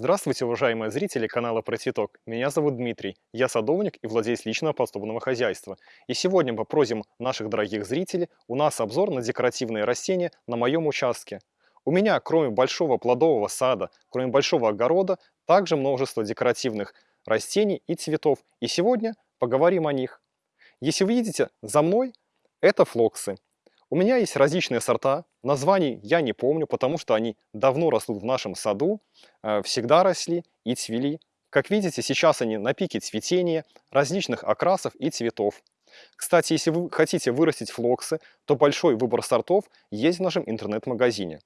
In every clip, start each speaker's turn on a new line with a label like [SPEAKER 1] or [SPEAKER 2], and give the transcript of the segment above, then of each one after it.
[SPEAKER 1] Здравствуйте, уважаемые зрители канала Про Цветок. Меня зовут Дмитрий, я садовник и владелец личного подсобного хозяйства. И сегодня мы просим наших дорогих зрителей, у нас обзор на декоративные растения на моем участке. У меня, кроме большого плодового сада, кроме большого огорода, также множество декоративных растений и цветов. И сегодня поговорим о них. Если вы видите, за мной это флоксы. У меня есть различные сорта, названий я не помню, потому что они давно растут в нашем саду, э, всегда росли и цвели. Как видите, сейчас они на пике цветения, различных окрасов и цветов. Кстати, если вы хотите вырастить флоксы, то большой выбор сортов есть в нашем интернет-магазине.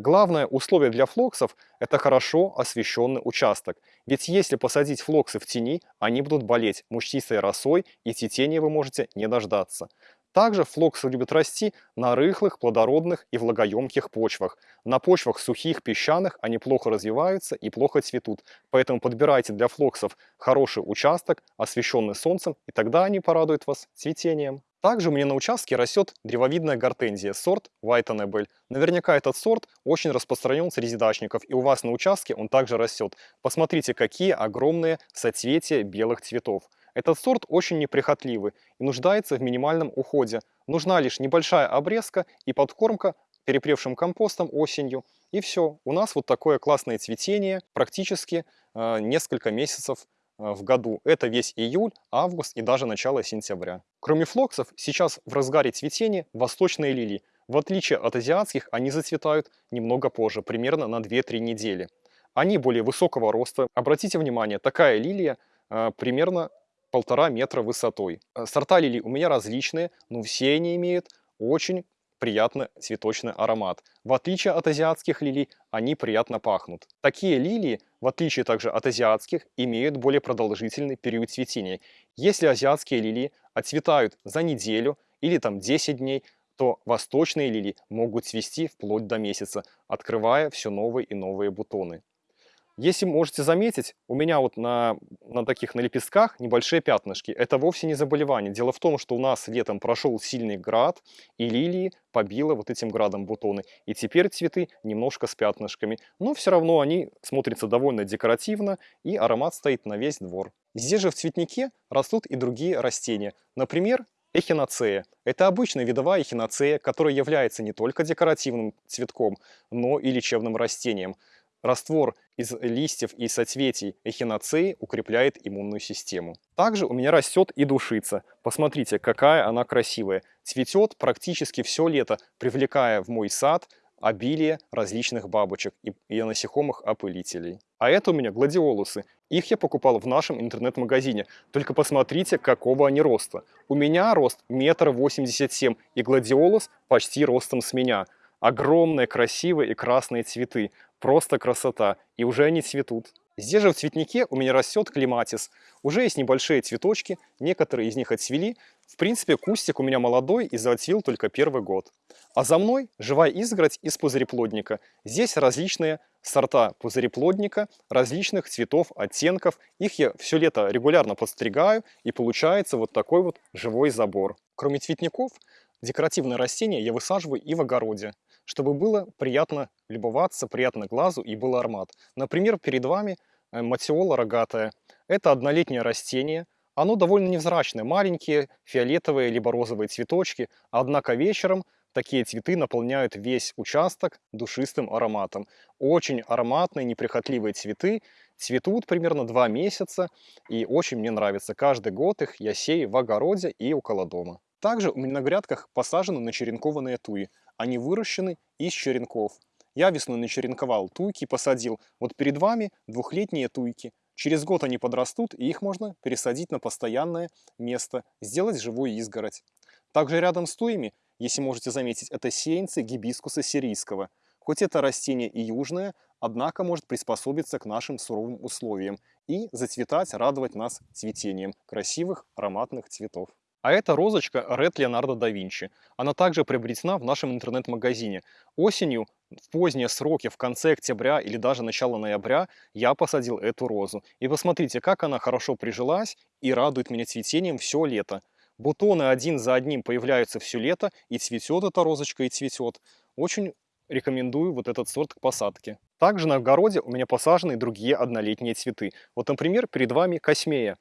[SPEAKER 1] Главное условие для флоксов – это хорошо освещенный участок. Ведь если посадить флоксы в тени, они будут болеть мучтистой росой и цветения вы можете не дождаться. Также флоксы любят расти на рыхлых, плодородных и влагоемких почвах. На почвах сухих, песчаных они плохо развиваются и плохо цветут. Поэтому подбирайте для флоксов хороший участок, освещенный солнцем, и тогда они порадуют вас цветением. Также у меня на участке растет древовидная гортензия, сорт White Annabelle. Наверняка этот сорт очень распространен среди дачников, и у вас на участке он также растет. Посмотрите, какие огромные соцветия белых цветов. Этот сорт очень неприхотливый и нуждается в минимальном уходе. Нужна лишь небольшая обрезка и подкормка перепревшим компостом осенью. И все, у нас вот такое классное цветение практически э, несколько месяцев э, в году. Это весь июль, август и даже начало сентября. Кроме флоксов, сейчас в разгаре цветения восточные лилии. В отличие от азиатских, они зацветают немного позже, примерно на 2-3 недели. Они более высокого роста. Обратите внимание, такая лилия э, примерно полтора метра высотой. Э, сорта лилий у меня различные, но все они имеют очень приятный цветочный аромат. В отличие от азиатских лилий, они приятно пахнут. Такие лилии, в отличие также от азиатских, имеют более продолжительный период цветения. Если азиатские лилии отцветают за неделю или там 10 дней, то восточные лилии могут цвести вплоть до месяца, открывая все новые и новые бутоны. Если можете заметить, у меня вот на, на таких на лепестках небольшие пятнышки. Это вовсе не заболевание. Дело в том, что у нас летом прошел сильный град, и лилии побило вот этим градом бутоны. И теперь цветы немножко с пятнышками. Но все равно они смотрятся довольно декоративно, и аромат стоит на весь двор. Здесь же в цветнике растут и другие растения. Например, Эхиноцея. Это обычная видовая эхиноцея, которая является не только декоративным цветком, но и лечебным растением. Раствор из листьев и соцветий эхиноцеи укрепляет иммунную систему. Также у меня растет и душица. Посмотрите, какая она красивая. Цветет практически все лето, привлекая в мой сад обилие различных бабочек и, и насекомых-опылителей. А это у меня гладиолусы. Их я покупал в нашем интернет-магазине. Только посмотрите, какого они роста. У меня рост метр восемьдесят семь, и гладиолус почти ростом с меня. Огромные, красивые и красные цветы. Просто красота. И уже они цветут. Здесь же в цветнике у меня растет клематис. Уже есть небольшие цветочки, некоторые из них отцвели. В принципе, кустик у меня молодой и зацвел только первый год. А за мной живая изгородь из пузыреплодника. Здесь различные сорта пузыреплодника, различных цветов, оттенков. Их я все лето регулярно подстригаю и получается вот такой вот живой забор. Кроме цветников, декоративные растения я высаживаю и в огороде чтобы было приятно любоваться, приятно глазу и был аромат. Например, перед вами э, матиола рогатая. Это однолетнее растение. Оно довольно невзрачное, маленькие фиолетовые либо розовые цветочки, однако вечером такие цветы наполняют весь участок душистым ароматом. Очень ароматные, неприхотливые цветы, цветут примерно два месяца и очень мне нравится. Каждый год их я сею в огороде и около дома. Также у меня на грядках посажены начеренкованные туи. Они выращены из черенков. Я весной начеренковал туйки, посадил. Вот перед вами двухлетние туйки. Через год они подрастут, и их можно пересадить на постоянное место, сделать живую изгородь. Также рядом с туями, если можете заметить, это сеянцы гибискуса сирийского. Хоть это растение и южное, однако может приспособиться к нашим суровым условиям и зацветать, радовать нас цветением красивых ароматных цветов. А это розочка Red Leonardo da Vinci. Она также приобретена в нашем интернет-магазине. Осенью, в поздние сроки, в конце октября или даже начало ноября, я посадил эту розу. И посмотрите, как она хорошо прижилась и радует меня цветением все лето. Бутоны один за одним появляются все лето, и цветет эта розочка, и цветет. Очень рекомендую вот этот сорт к посадке. Также на огороде у меня посажены другие однолетние цветы. Вот, например, перед вами космея.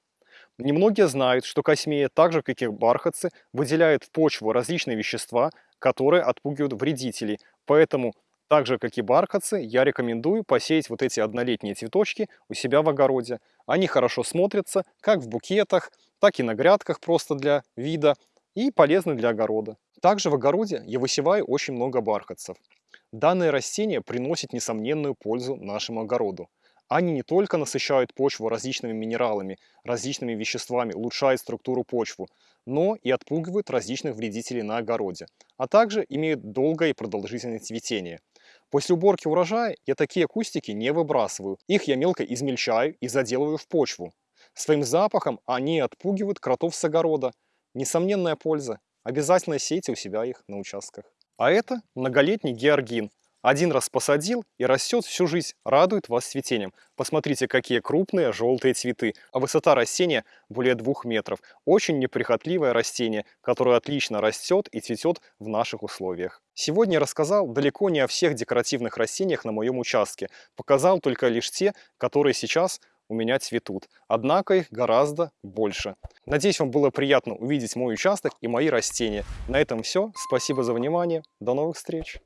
[SPEAKER 1] Немногие знают, что космея, так же как и бархатцы, выделяет в почву различные вещества, которые отпугивают вредителей. Поэтому, так же как и бархатцы, я рекомендую посеять вот эти однолетние цветочки у себя в огороде. Они хорошо смотрятся как в букетах, так и на грядках просто для вида и полезны для огорода. Также в огороде я высеваю очень много бархатцев. Данное растение приносит несомненную пользу нашему огороду. Они не только насыщают почву различными минералами, различными веществами, улучшают структуру почвы, но и отпугивают различных вредителей на огороде, а также имеют долгое и продолжительное цветение. После уборки урожая я такие кустики не выбрасываю, их я мелко измельчаю и заделываю в почву. Своим запахом они отпугивают кротов с огорода. Несомненная польза. Обязательно сейте у себя их на участках. А это многолетний георгин. Один раз посадил и растет всю жизнь, радует вас цветением. Посмотрите, какие крупные желтые цветы, а высота растения более двух метров. Очень неприхотливое растение, которое отлично растет и цветет в наших условиях. Сегодня я рассказал далеко не о всех декоративных растениях на моем участке. Показал только лишь те, которые сейчас у меня цветут. Однако их гораздо больше. Надеюсь, вам было приятно увидеть мой участок и мои растения. На этом все. Спасибо за внимание. До новых встреч.